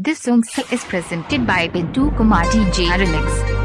This song is presented by Bintu Kumar DJ Remix.